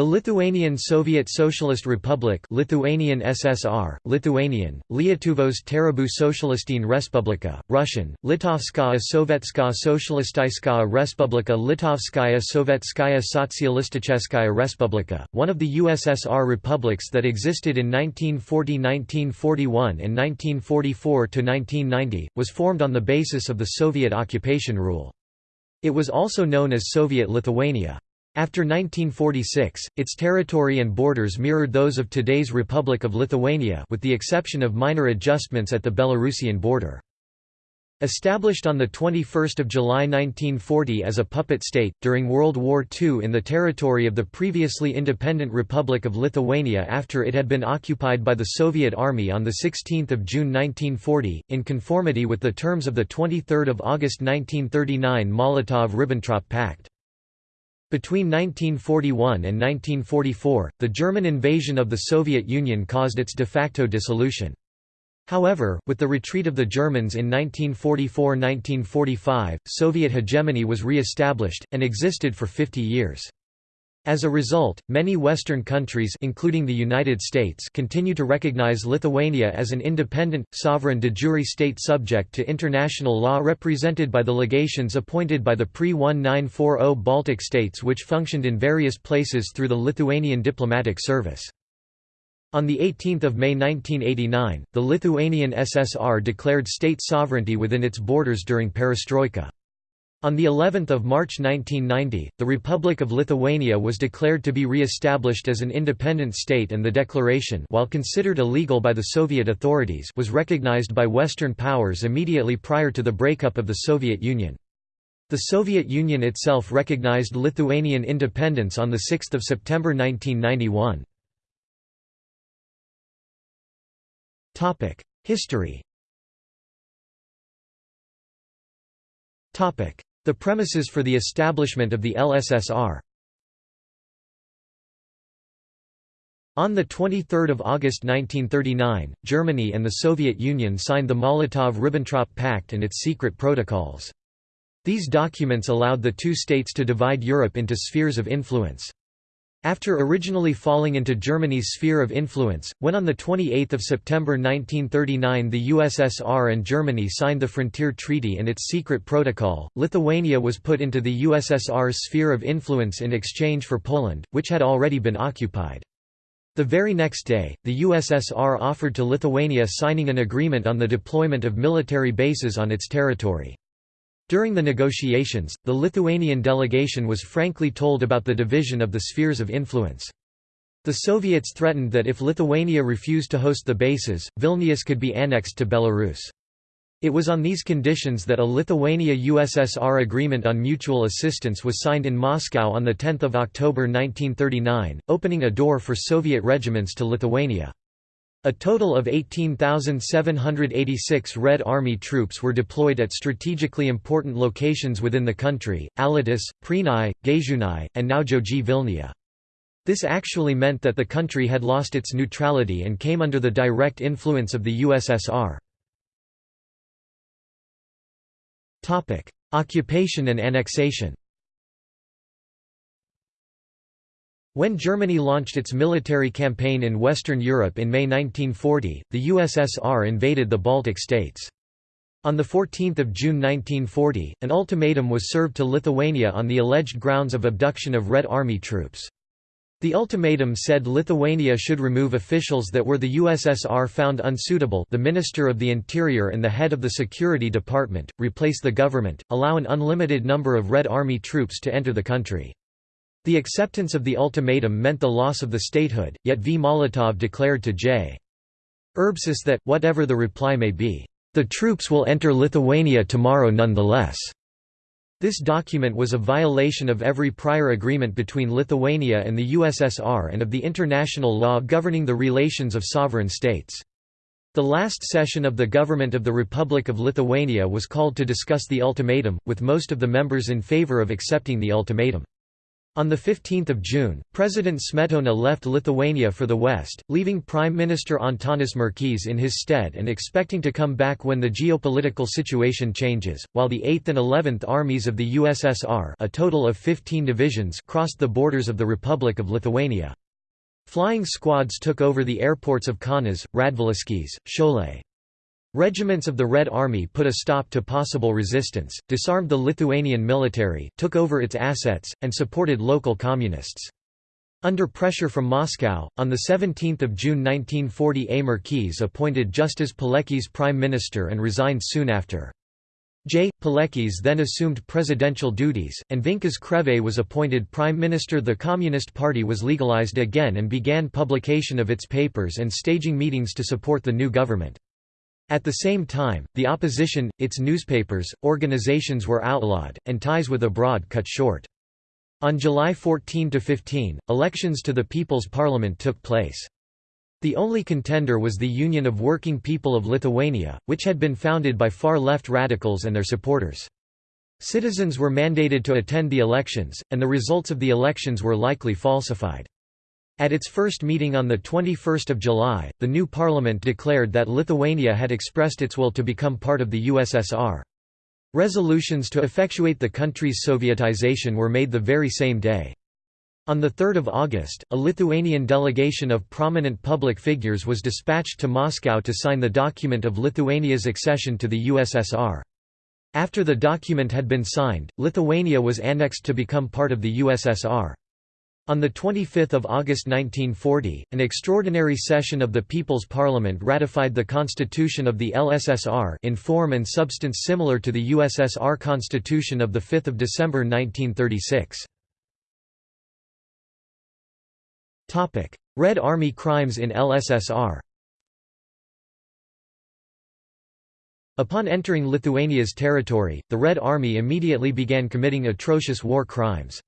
The Lithuanian Soviet Socialist Republic Lithuanian SSR, Lithuanian, Lietuvos Tarybų Socialistinė Respublika, Russian, Litovskaya Sovetskaya Socialistskaya Respublika Litovskaya Sovetskaya Sotsialisticheskaya Respublika, one of the USSR republics that existed in 1940–1941 and 1944–1990, was formed on the basis of the Soviet occupation rule. It was also known as Soviet Lithuania. After 1946, its territory and borders mirrored those of today's Republic of Lithuania with the exception of minor adjustments at the Belarusian border. Established on 21 July 1940 as a puppet state, during World War II in the territory of the previously independent Republic of Lithuania after it had been occupied by the Soviet Army on 16 June 1940, in conformity with the terms of the 23 August 1939 Molotov–Ribbentrop Pact. Between 1941 and 1944, the German invasion of the Soviet Union caused its de facto dissolution. However, with the retreat of the Germans in 1944–1945, Soviet hegemony was re-established, and existed for 50 years. As a result, many Western countries including the United States continue to recognize Lithuania as an independent, sovereign de jure state subject to international law represented by the legations appointed by the pre-1940 Baltic states which functioned in various places through the Lithuanian diplomatic service. On 18 May 1989, the Lithuanian SSR declared state sovereignty within its borders during perestroika. On the 11th of March 1990, the Republic of Lithuania was declared to be re-established as an independent state and the declaration while considered illegal by the Soviet authorities was recognized by Western powers immediately prior to the breakup of the Soviet Union. The Soviet Union itself recognized Lithuanian independence on 6 September 1991. History the premises for the establishment of the LSSR On 23 August 1939, Germany and the Soviet Union signed the Molotov–Ribbentrop Pact and its secret protocols. These documents allowed the two states to divide Europe into spheres of influence. After originally falling into Germany's sphere of influence, when on 28 September 1939 the USSR and Germany signed the Frontier Treaty and its secret protocol, Lithuania was put into the USSR's sphere of influence in exchange for Poland, which had already been occupied. The very next day, the USSR offered to Lithuania signing an agreement on the deployment of military bases on its territory. During the negotiations, the Lithuanian delegation was frankly told about the division of the spheres of influence. The Soviets threatened that if Lithuania refused to host the bases, Vilnius could be annexed to Belarus. It was on these conditions that a Lithuania-USSR agreement on mutual assistance was signed in Moscow on 10 October 1939, opening a door for Soviet regiments to Lithuania. A total of 18,786 Red Army troops were deployed at strategically important locations within the country, Alytus, Prienai, Gaižiūnai, and Naujoji Vilnia. This actually meant that the country had lost its neutrality and came under the direct influence of the USSR. Occupation and annexation When Germany launched its military campaign in Western Europe in May 1940, the USSR invaded the Baltic states. On 14 June 1940, an ultimatum was served to Lithuania on the alleged grounds of abduction of Red Army troops. The ultimatum said Lithuania should remove officials that were the USSR found unsuitable the Minister of the Interior and the head of the Security Department, replace the government, allow an unlimited number of Red Army troops to enter the country. The acceptance of the ultimatum meant the loss of the statehood, yet V. Molotov declared to J. Urbšys that, whatever the reply may be, "...the troops will enter Lithuania tomorrow nonetheless." This document was a violation of every prior agreement between Lithuania and the USSR and of the international law governing the relations of sovereign states. The last session of the government of the Republic of Lithuania was called to discuss the ultimatum, with most of the members in favor of accepting the ultimatum. On 15 June, President Smetona left Lithuania for the west, leaving Prime Minister Antanas Merkys in his stead and expecting to come back when the geopolitical situation changes, while the 8th and 11th Armies of the USSR a total of 15 divisions crossed the borders of the Republic of Lithuania. Flying squads took over the airports of Kaunas, Radviliškis, Šiauliai. Regiments of the Red Army put a stop to possible resistance, disarmed the Lithuanian military, took over its assets, and supported local communists. Under pressure from Moscow, on 17 June 1940 A. Merkys appointed Justas Paleckis prime minister and resigned soon after. J. Paleckis then assumed presidential duties, and Vincas Krėvė was appointed prime minister The Communist Party was legalized again and began publication of its papers and staging meetings to support the new government. At the same time, the opposition, its newspapers, organizations were outlawed, and ties with abroad cut short. On July 14–15, elections to the People's Parliament took place. The only contender was the Union of Working People of Lithuania, which had been founded by far-left radicals and their supporters. Citizens were mandated to attend the elections, and the results of the elections were likely falsified. At its first meeting on 21 July, the new parliament declared that Lithuania had expressed its will to become part of the USSR. Resolutions to effectuate the country's Sovietization were made the very same day. On 3 August, a Lithuanian delegation of prominent public figures was dispatched to Moscow to sign the document of Lithuania's accession to the USSR. After the document had been signed, Lithuania was annexed to become part of the USSR. On 25 August 1940, an extraordinary session of the People's Parliament ratified the constitution of the LSSR in form and substance similar to the USSR constitution of 5 December 1936. Red Army crimes in LSSR Upon entering Lithuania's territory, the Red Army immediately began committing atrocious war crimes.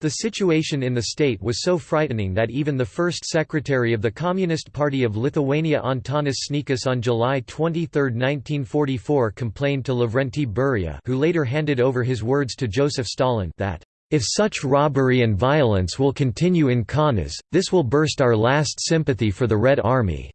The situation in the state was so frightening that even the first secretary of the Communist Party of Lithuania Antanas Sniečkus on July 23, 1944 complained to Lavrenti Beria who later handed over his words to Joseph Stalin that, "...if such robbery and violence will continue in Kaunas, this will burst our last sympathy for the Red Army."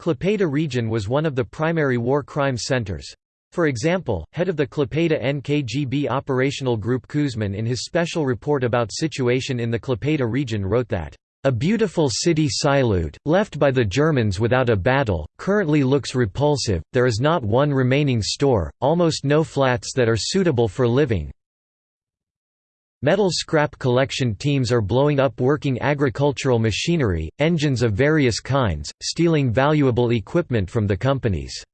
Klaipėda region was one of the primary war crime centers. For example, head of the Klaipėda NKGB operational group Kuzmin in his special report about situation in the Klaipėda region wrote that, "...a beautiful city Šiauliai, left by the Germans without a battle, currently looks repulsive, there is not one remaining store, almost no flats that are suitable for living, Metal scrap collection teams are blowing up working agricultural machinery, engines of various kinds, stealing valuable equipment from the companies.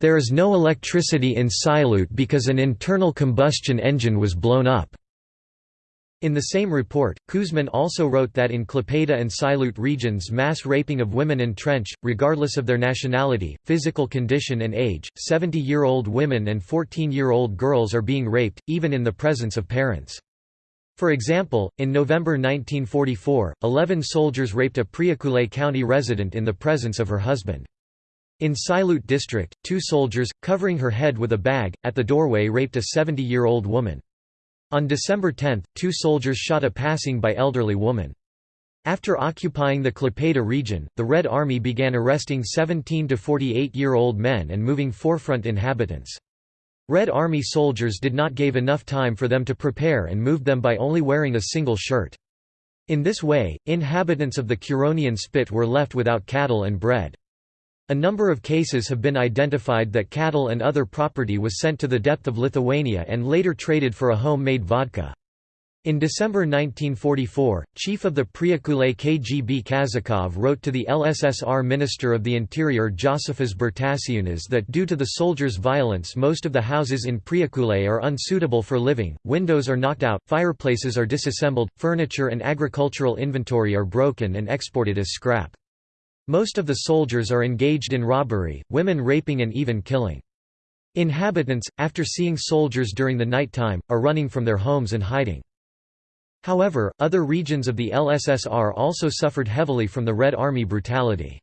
There is no electricity in Šiauliai because an internal combustion engine was blown up. In the same report, Kuzmin also wrote that in Klaipėda and Šiauliai regions mass raping of women entrench, regardless of their nationality, physical condition and age, 70-year-old women and 14-year-old girls are being raped, even in the presence of parents. For example, in November 1944, 11 soldiers raped a Priekulė County resident in the presence of her husband. In Šiauliai district, two soldiers, covering her head with a bag, at the doorway raped a 70-year-old woman. On December 10, two soldiers shot a passing by elderly woman. After occupying the Klaipėda region, the Red Army began arresting 17 to 48-year-old men and moving forefront inhabitants. Red Army soldiers did not give enough time for them to prepare and moved them by only wearing a single shirt. In this way, inhabitants of the Curonian Spit were left without cattle and bread. A number of cases have been identified that cattle and other property was sent to the depth of Lithuania and later traded for a home-made vodka. In December 1944, chief of the Priekulė KGB Kazakov wrote to the LSSR Minister of the Interior Josifas Bartašiūnas that due to the soldiers' violence most of the houses in Priekulė are unsuitable for living, windows are knocked out, fireplaces are disassembled, furniture and agricultural inventory are broken and exported as scrap. Most of the soldiers are engaged in robbery, women raping and even killing. Inhabitants, after seeing soldiers during the night time, are running from their homes and hiding. However, other regions of the LSSR also suffered heavily from the Red Army brutality.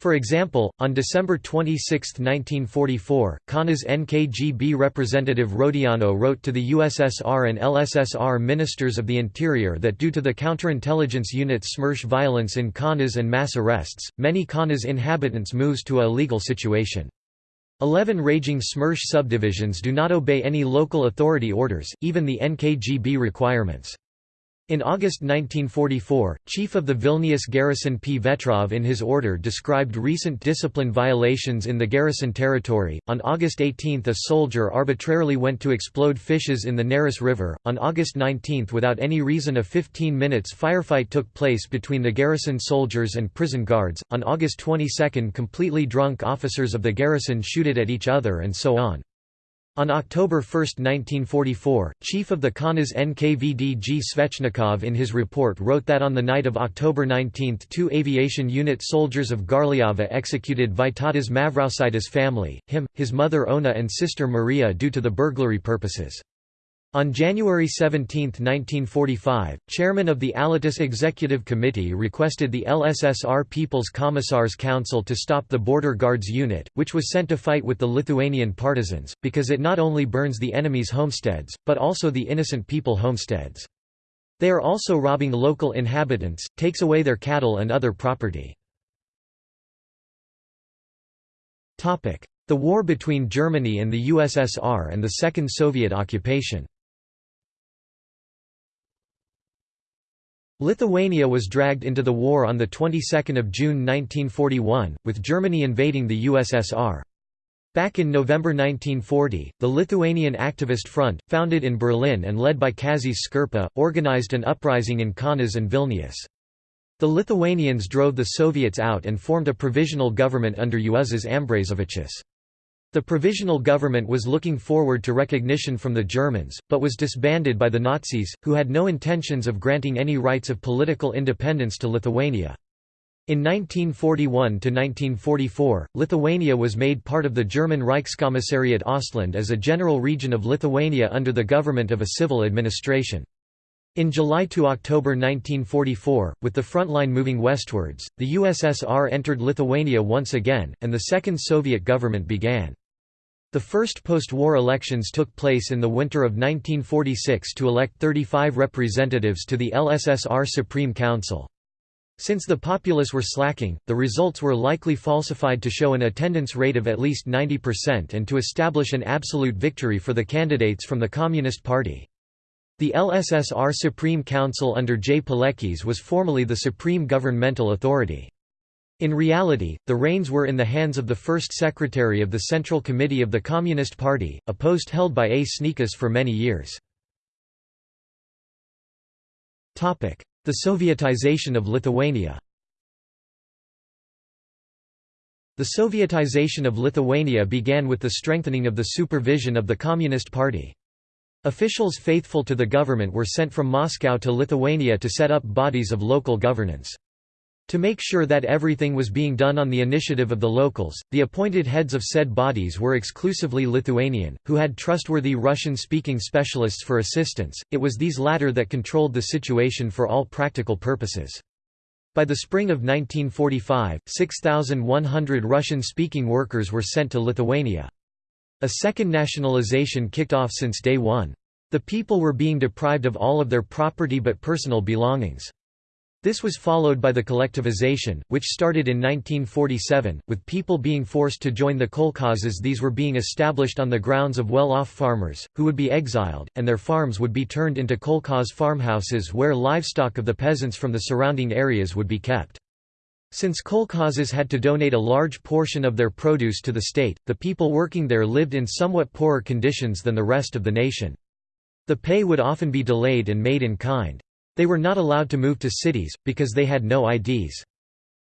For example, on December 26, 1944, Kaunas NKGB representative Rodiano wrote to the USSR and LSSR ministers of the interior that due to the counterintelligence unit SMERSH violence in Kaunas and mass arrests, many Kaunas inhabitants moves to a illegal situation. Eleven raging SMERSH subdivisions do not obey any local authority orders, even the NKGB requirements. In August 1944, Chief of the Vilnius garrison P. Vetrov in his order described recent discipline violations in the garrison territory. On August 18, a soldier arbitrarily went to explode fishes in the Neris River. On August 19, without any reason, a 15 minutes firefight took place between the garrison soldiers and prison guards. On August 22, completely drunk officers of the garrison shooted at each other and so on. On October 1, 1944, chief of the Kaunas NKVD G. Svechnikov in his report wrote that on the night of October 19 two aviation unit soldiers of Garliava executed Vytautas Mavrausitis family, him, his mother Ona and sister Maria due to the burglary purposes. On January 17, 1945, chairman of the Alytus Executive Committee requested the LSSR People's Commissars Council to stop the Border Guards unit, which was sent to fight with the Lithuanian partisans, because it not only burns the enemy's homesteads, but also the innocent people homesteads. They are also robbing local inhabitants, takes away their cattle and other property. The war between Germany and the USSR and the Second Soviet occupation Lithuania was dragged into the war on the 22nd of June 1941, with Germany invading the USSR. Back in November 1940, the Lithuanian Activist Front, founded in Berlin and led by Kazys Škirpa, organized an uprising in Kaunas and Vilnius. The Lithuanians drove the Soviets out and formed a provisional government under Juozas Ambrazevičius. The provisional government was looking forward to recognition from the Germans, but was disbanded by the Nazis, who had no intentions of granting any rights of political independence to Lithuania. In 1941–1944, Lithuania was made part of the German Reichskommissariat Ostland as a general region of Lithuania under the government of a civil administration. In July to October 1944, with the front line moving westwards, the USSR entered Lithuania once again, and the Second Soviet government began. The first post-war elections took place in the winter of 1946 to elect 35 representatives to the LSSR Supreme Council. Since the populace were slacking, the results were likely falsified to show an attendance rate of at least 90% and to establish an absolute victory for the candidates from the Communist Party. The LSSR Supreme Council under J. Paleckis was formally the supreme governmental authority. In reality, the reins were in the hands of the first secretary of the Central Committee of the Communist Party, a post held by A. Sniečkus for many years. The Sovietization of Lithuania The Sovietization of Lithuania began with the strengthening of the supervision of the Communist Party. Officials faithful to the government were sent from Moscow to Lithuania to set up bodies of local governance. To make sure that everything was being done on the initiative of the locals, the appointed heads of said bodies were exclusively Lithuanian, who had trustworthy Russian-speaking specialists for assistance. It was these latter that controlled the situation for all practical purposes. By the spring of 1945, 6,100 Russian-speaking workers were sent to Lithuania. A second nationalization kicked off since day one. The people were being deprived of all of their property but personal belongings. This was followed by the collectivization, which started in 1947, with people being forced to join the kolkhozes these were being established on the grounds of well-off farmers, who would be exiled, and their farms would be turned into kolkhoz farmhouses where livestock of the peasants from the surrounding areas would be kept. Since kolkhozes had to donate a large portion of their produce to the state, the people working there lived in somewhat poorer conditions than the rest of the nation. The pay would often be delayed and made in kind. They were not allowed to move to cities, because they had no IDs.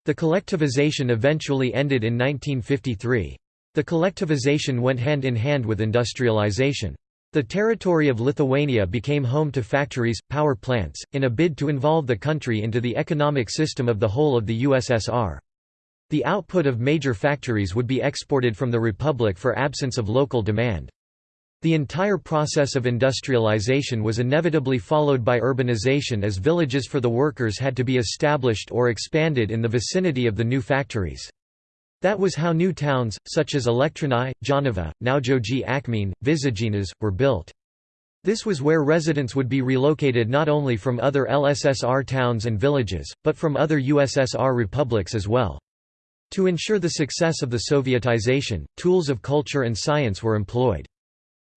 The collectivization eventually ended in 1953. The collectivization went hand in hand with industrialization. The territory of Lithuania became home to factories, power plants, in a bid to involve the country into the economic system of the whole of the USSR. The output of major factories would be exported from the republic for absence of local demand. The entire process of industrialization was inevitably followed by urbanization as villages for the workers had to be established or expanded in the vicinity of the new factories. That was how new towns, such as Elektrėnai, Jonava, Naujoji Akmene, Visaginas, were built. This was where residents would be relocated not only from other LSSR towns and villages, but from other USSR republics as well. To ensure the success of the Sovietization, tools of culture and science were employed.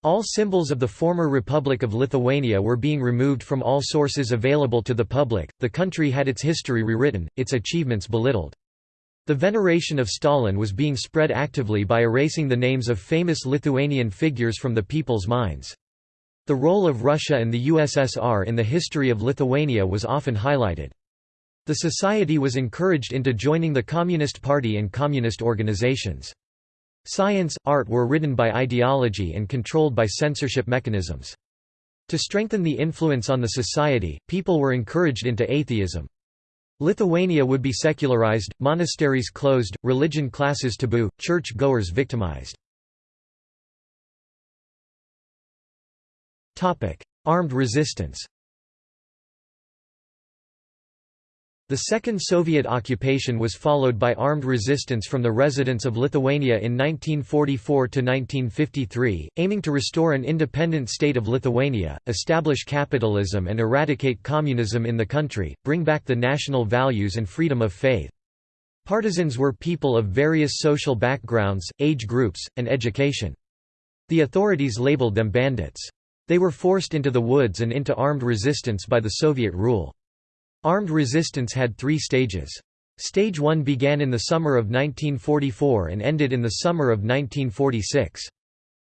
All symbols of the former Republic of Lithuania were being removed from all sources available to the public, the country had its history rewritten, its achievements belittled. The veneration of Stalin was being spread actively by erasing the names of famous Lithuanian figures from the people's minds. The role of Russia and the USSR in the history of Lithuania was often highlighted. The society was encouraged into joining the Communist Party and communist organizations. Science, art were ridden by ideology and controlled by censorship mechanisms. To strengthen the influence on the society, people were encouraged into atheism. Lithuania would be secularized, monasteries closed, religion classes taboo, church-goers victimized. Armed resistance The Second Soviet occupation was followed by armed resistance from the residents of Lithuania in 1944–1953, aiming to restore an independent state of Lithuania, establish capitalism and eradicate communism in the country, bring back the national values and freedom of faith. Partisans were people of various social backgrounds, age groups, and education. The authorities labeled them bandits. They were forced into the woods and into armed resistance by the Soviet rule. Armed resistance had three stages. Stage 1 began in the summer of 1944 and ended in the summer of 1946.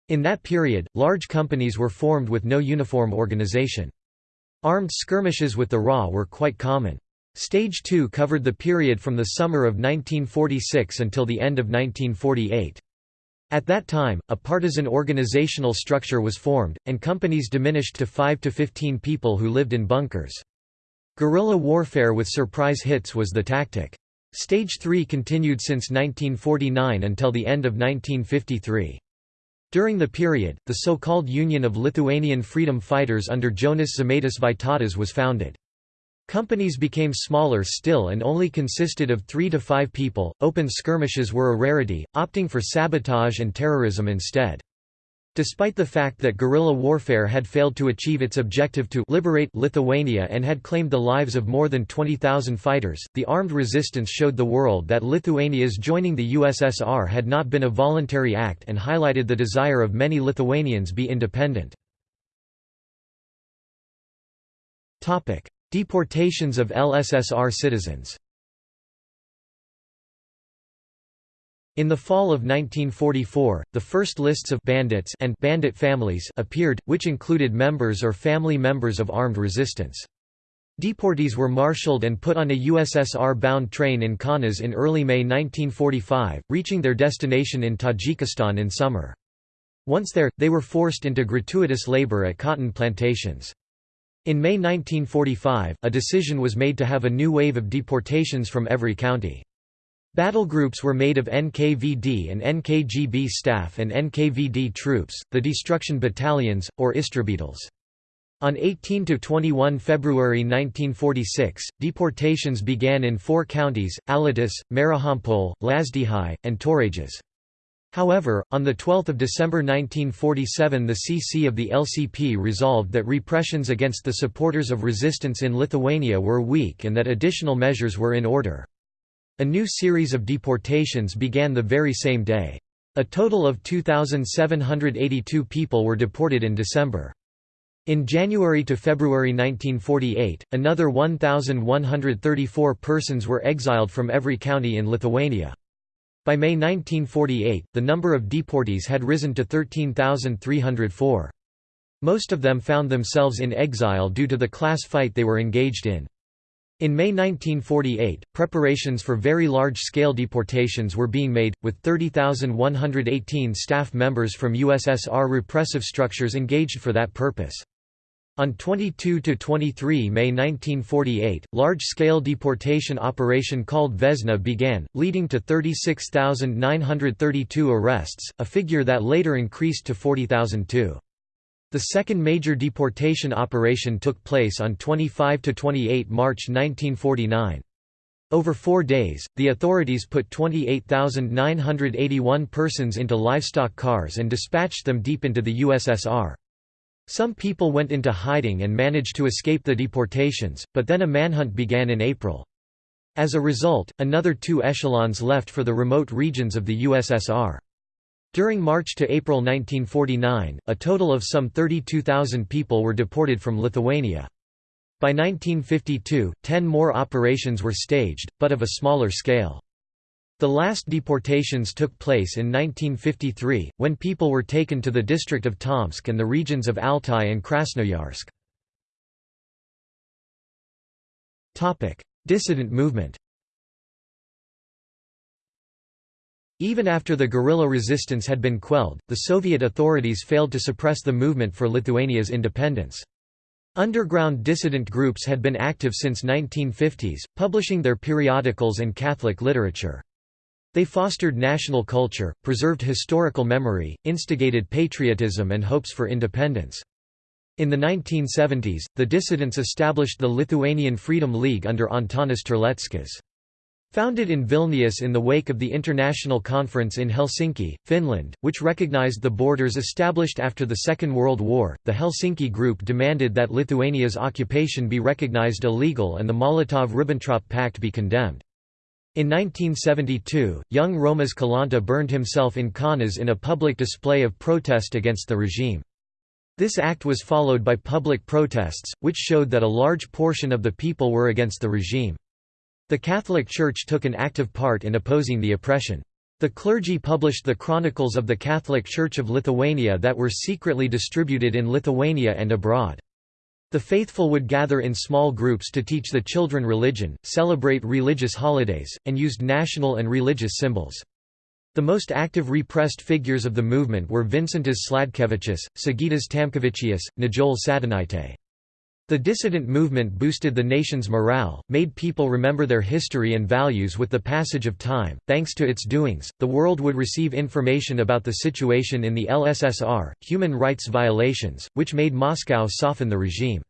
In that period, large companies were formed with no uniform organization. Armed skirmishes with the RA were quite common. Stage 2 covered the period from the summer of 1946 until the end of 1948. At that time, a partisan organizational structure was formed, and companies diminished to 5 to 15 people who lived in bunkers. Guerrilla warfare with surprise hits was the tactic. Stage 3 continued since 1949 until the end of 1953. During the period, the so-called Union of Lithuanian Freedom Fighters under Jonas Žemaitis Vytautas was founded. Companies became smaller still and only consisted of three to five people. Open skirmishes were a rarity, opting for sabotage and terrorism instead. Despite the fact that guerrilla warfare had failed to achieve its objective to liberate Lithuania and had claimed the lives of more than 20,000 fighters, the armed resistance showed the world that Lithuania's joining the USSR had not been a voluntary act and highlighted the desire of many Lithuanians to be independent. Deportations of LSSR citizens In the fall of 1944, the first lists of bandits and bandit families appeared, which included members or family members of armed resistance. Deportees were marshaled and put on a USSR-bound train in Kaunas in early May 1945, reaching their destination in Tajikistan in summer. Once there, they were forced into gratuitous labor at cotton plantations. In May 1945, a decision was made to have a new wave of deportations from every county. Battle groups were made of NKVD and NKGB staff and NKVD troops, the destruction battalions, or Istrabitals. On 18–21 February 1946, deportations began in four counties, Alytus, Marijampolė, Lazdijai, and Torages. However, on 12 December 1947 the CC of the LCP resolved that repressions against the supporters of resistance in Lithuania were weak and that additional measures were in order. A new series of deportations began the very same day. A total of 2,782 people were deported in December. In January to February 1948, another 1,134 persons were exiled from every county in Lithuania. By May 1948, the number of deportees had risen to 13,304. Most of them found themselves in exile due to the class fight they were engaged in. In May 1948, preparations for very large-scale deportations were being made, with 30,118 staff members from USSR repressive structures engaged for that purpose. On 22–23 May 1948, large-scale deportation operation called Vesna began, leading to 36,932 arrests, a figure that later increased to 40,002. The second major deportation operation took place on 25–28 March 1949. Over four days, the authorities put 28,981 persons into livestock cars and dispatched them deep into the USSR. Some people went into hiding and managed to escape the deportations, but then a manhunt began in April. As a result, another two echelons left for the remote regions of the USSR. During March to April 1949, a total of some 32,000 people were deported from Lithuania. By 1952, ten more operations were staged, but of a smaller scale. The last deportations took place in 1953, when people were taken to the district of Tomsk and the regions of Altai and Krasnoyarsk. Dissident movement Even after the guerrilla resistance had been quelled, the Soviet authorities failed to suppress the movement for Lithuania's independence. Underground dissident groups had been active since 1950s, publishing their periodicals and Catholic literature. They fostered national culture, preserved historical memory, instigated patriotism and hopes for independence. In the 1970s, the dissidents established the Lithuanian Freedom League under Antanas Terleckas. Founded in Vilnius in the wake of the International Conference in Helsinki, Finland, which recognized the borders established after the Second World War, the Helsinki Group demanded that Lithuania's occupation be recognized illegal and the Molotov–Ribbentrop Pact be condemned. In 1972, young Romas Kalanta burned himself in Kaunas in a public display of protest against the regime. This act was followed by public protests, which showed that a large portion of the people were against the regime. The Catholic Church took an active part in opposing the oppression. The clergy published the Chronicles of the Catholic Church of Lithuania that were secretly distributed in Lithuania and abroad. The faithful would gather in small groups to teach the children religion, celebrate religious holidays, and used national and religious symbols. The most active repressed figures of the movement were Vincentas Sladkevičius, Sigitas Tamkevičius, Nijole Sadūnaitė. The dissident movement boosted the nation's morale, made people remember their history and values with the passage of time. Thanks to its doings, the world would receive information about the situation in the LSSR, human rights violations, which made Moscow soften the regime.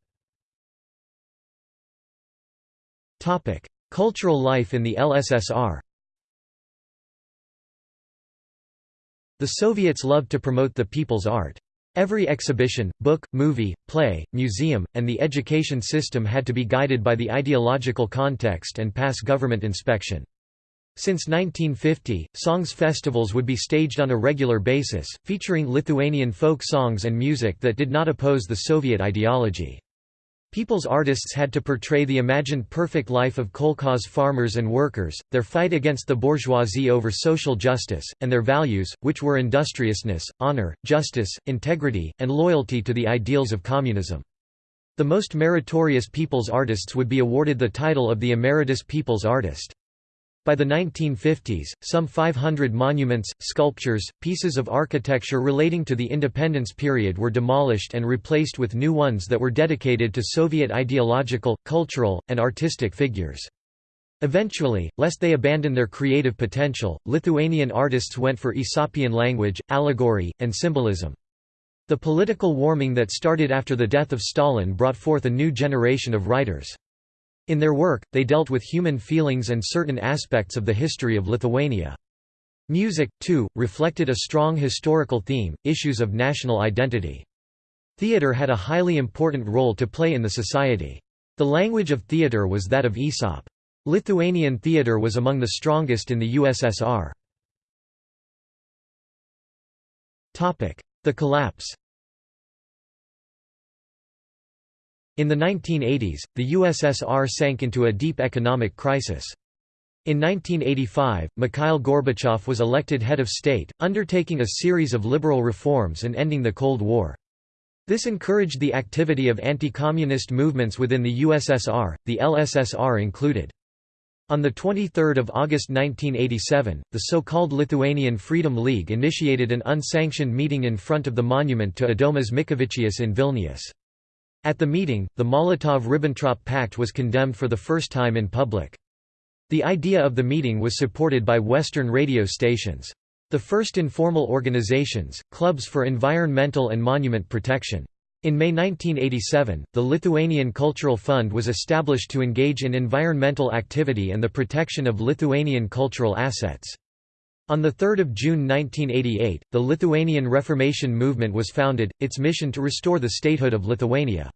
Topic: Cultural life in the LSSR. The Soviets loved to promote the people's art. Every exhibition, book, movie, play, museum, and the education system had to be guided by the ideological context and pass government inspection. Since 1950, songs festivals would be staged on a regular basis, featuring Lithuanian folk songs and music that did not oppose the Soviet ideology. People's artists had to portray the imagined perfect life of kolkhoz farmers and workers, their fight against the bourgeoisie over social justice, and their values, which were industriousness, honor, justice, integrity, and loyalty to the ideals of communism. The most meritorious people's artists would be awarded the title of the Emeritus People's Artist. By the 1950s, some 500 monuments, sculptures, pieces of architecture relating to the independence period were demolished and replaced with new ones that were dedicated to Soviet ideological, cultural, and artistic figures. Eventually, lest they abandon their creative potential, Lithuanian artists went for Aesopian language, allegory, and symbolism. The political warming that started after the death of Stalin brought forth a new generation of writers. In their work, they dealt with human feelings and certain aspects of the history of Lithuania. Music, too, reflected a strong historical theme, issues of national identity. Theatre had a highly important role to play in the society. The language of theatre was that of Aesop. Lithuanian theatre was among the strongest in the USSR. The collapse In the 1980s, the USSR sank into a deep economic crisis. In 1985, Mikhail Gorbachev was elected head of state, undertaking a series of liberal reforms and ending the Cold War. This encouraged the activity of anti-communist movements within the USSR, the LSSR included. On 23 August 1987, the so-called Lithuanian Freedom League initiated an unsanctioned meeting in front of the monument to Adomas Mickevičius in Vilnius. At the meeting, the Molotov–Ribbentrop Pact was condemned for the first time in public. The idea of the meeting was supported by Western radio stations. The first informal organizations, clubs for environmental and monument protection. In May 1987, the Lithuanian Cultural Fund was established to engage in environmental activity and the protection of Lithuanian cultural assets. On 3 June 1988, the Lithuanian Reformation movement was founded, its mission to restore the statehood of Lithuania.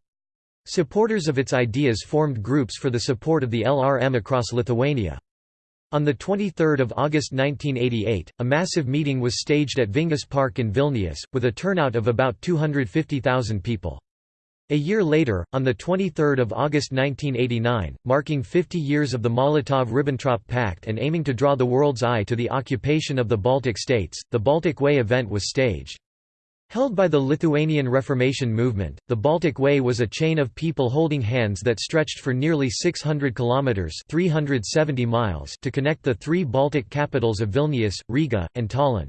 Supporters of its ideas formed groups for the support of the LRM across Lithuania. On 23 August 1988, a massive meeting was staged at Vingis Park in Vilnius, with a turnout of about 250,000 people. A year later, on 23 August 1989, marking 50 years of the Molotov–Ribbentrop Pact and aiming to draw the world's eye to the occupation of the Baltic states, the Baltic Way event was staged. Held by the Lithuanian Reformation movement, the Baltic Way was a chain of people holding hands that stretched for nearly 600 kilometers (370 miles) to connect the three Baltic capitals of Vilnius, Riga, and Tallinn.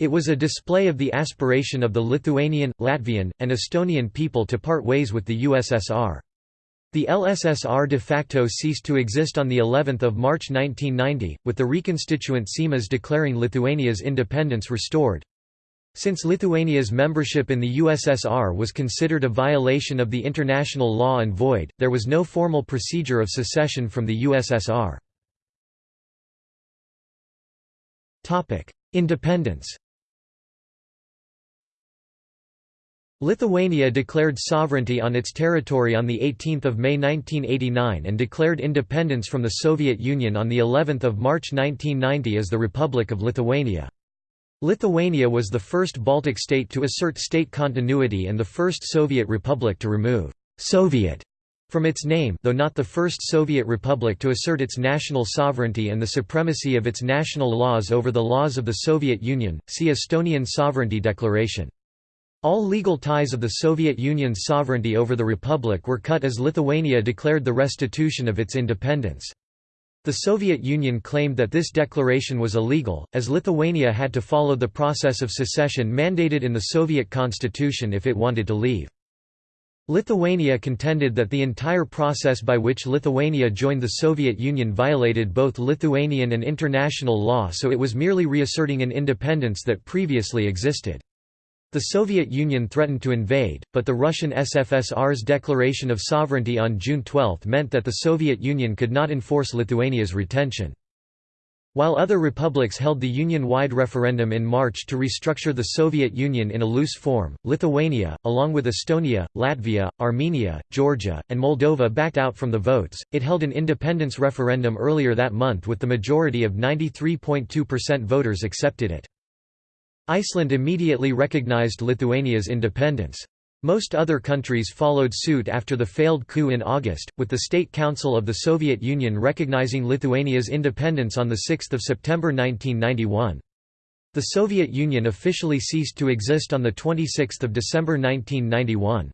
It was a display of the aspiration of the Lithuanian, Latvian, and Estonian people to part ways with the USSR. The LSSR de facto ceased to exist on the 11th of March 1990, with the reconstituent Seimas declaring Lithuania's independence restored. Since Lithuania's membership in the USSR was considered a violation of the international law and void, there was no formal procedure of secession from the USSR. Independence Lithuania declared sovereignty on its territory on 18 May 1989 and declared independence from the Soviet Union on of March 1990 as the Republic of Lithuania. Lithuania was the first Baltic state to assert state continuity and the first Soviet republic to remove «Soviet» from its name though not the first Soviet republic to assert its national sovereignty and the supremacy of its national laws over the laws of the Soviet Union, see Estonian Sovereignty Declaration. All legal ties of the Soviet Union's sovereignty over the republic were cut as Lithuania declared the restitution of its independence. The Soviet Union claimed that this declaration was illegal, as Lithuania had to follow the process of secession mandated in the Soviet constitution if it wanted to leave. Lithuania contended that the entire process by which Lithuania joined the Soviet Union violated both Lithuanian and international law so it was merely reasserting an independence that previously existed. The Soviet Union threatened to invade, but the Russian SFSR's declaration of sovereignty on June 12 meant that the Soviet Union could not enforce Lithuania's retention. While other republics held the Union-wide referendum in March to restructure the Soviet Union in a loose form, Lithuania, along with Estonia, Latvia, Armenia, Georgia, and Moldova backed out from the votes. It held an independence referendum earlier that month with the majority of 93.2% voters accepted it. Iceland immediately recognized Lithuania's independence. Most other countries followed suit after the failed coup in August, with the State Council of the Soviet Union recognizing Lithuania's independence on 6 September 1991. The Soviet Union officially ceased to exist on 26 December 1991.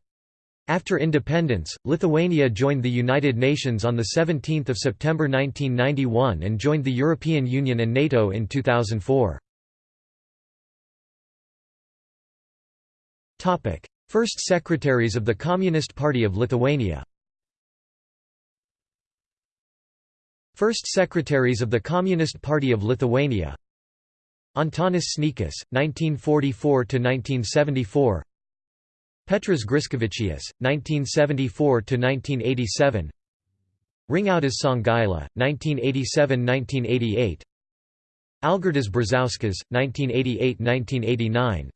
After independence, Lithuania joined the United Nations on 17 September 1991 and joined the European Union and NATO in 2004. First Secretaries of the Communist Party of Lithuania. First Secretaries of the Communist Party of Lithuania. Antanas Sniečkus, 1944–1974 Petras Griškevičius, 1974–1987 Ringaudas Songaila, 1987–1988 Algirdas Brazauskas, 1988–1989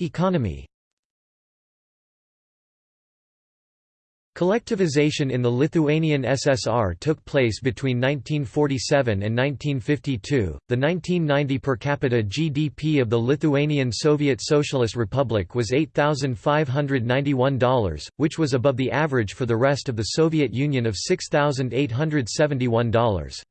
Economy Collectivization in the Lithuanian SSR took place between 1947 and 1952. The 1990 per capita GDP of the Lithuanian Soviet Socialist Republic was $8,591, which was above the average for the rest of the Soviet Union of $6,871.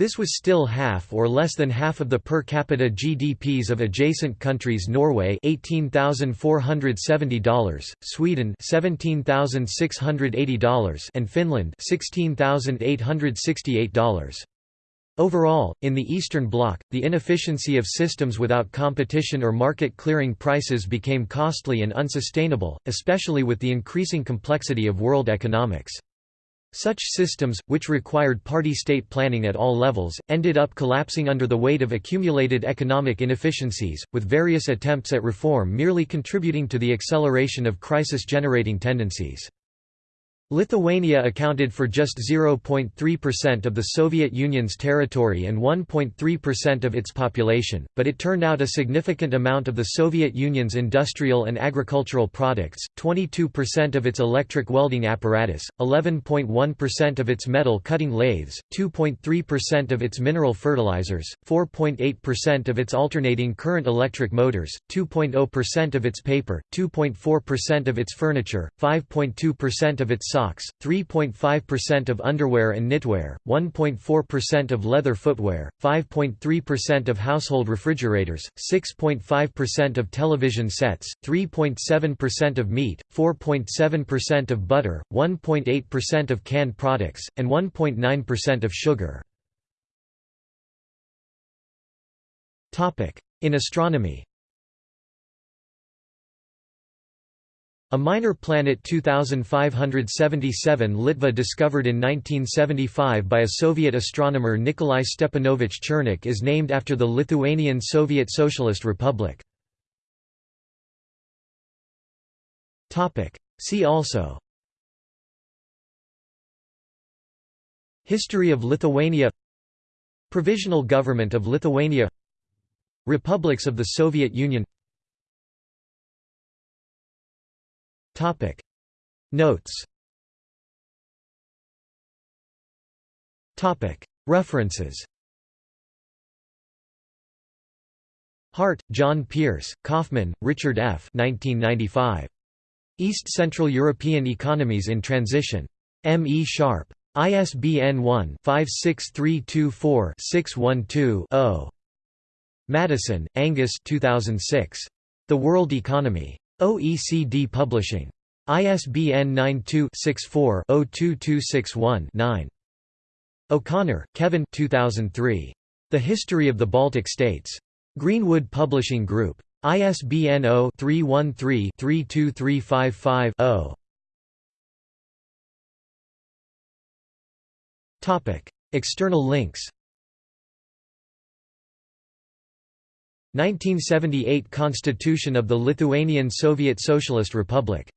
This was still half or less than half of the per capita GDPs of adjacent countries Norway $18,470, Sweden $17,680 and Finland $16,868. Overall, in the Eastern Bloc, the inefficiency of systems without competition or market clearing prices became costly and unsustainable, especially with the increasing complexity of world economics. Such systems, which required party-state planning at all levels, ended up collapsing under the weight of accumulated economic inefficiencies, with various attempts at reform merely contributing to the acceleration of crisis-generating tendencies. Lithuania accounted for just 0.3% of the Soviet Union's territory and 1.3% of its population, but it turned out a significant amount of the Soviet Union's industrial and agricultural products, 22% of its electric welding apparatus, 11.1% of its metal cutting lathes, 2.3% of its mineral fertilizers, 4.8% of its alternating current electric motors, 2.0% of its paper, 2.4% of its furniture, 5.2% of its socks, 3.5% of underwear and knitwear, 1.4% of leather footwear, 5.3% of household refrigerators, 6.5% of television sets, 3.7% of meat, 4.7% of butter, 1.8% of canned products, and 1.9% of sugar. In astronomy A minor planet 2577 Litva discovered in 1975 by a Soviet astronomer Nikolai Stepanovich Chernykh is named after the Lithuanian Soviet Socialist Republic. See also. History of Lithuania. Provisional Government of Lithuania. Republics of the Soviet Union Topic Notes Topic References Hardt, John Pearce, Kaufman, Richard F. 1995. East Central European Economies in Transition. M. E. Sharpe. ISBN 1-56324-612-0. Maddison, Angus 2006. The World Economy. OECD Publishing. ISBN 92-64-02261-9. O'Connor, Kevin 2003. The History of the Baltic States. Greenwood Publishing Group. ISBN 0-313-32355-0. External links 1978 Constitution of the Lithuanian Soviet Socialist Republic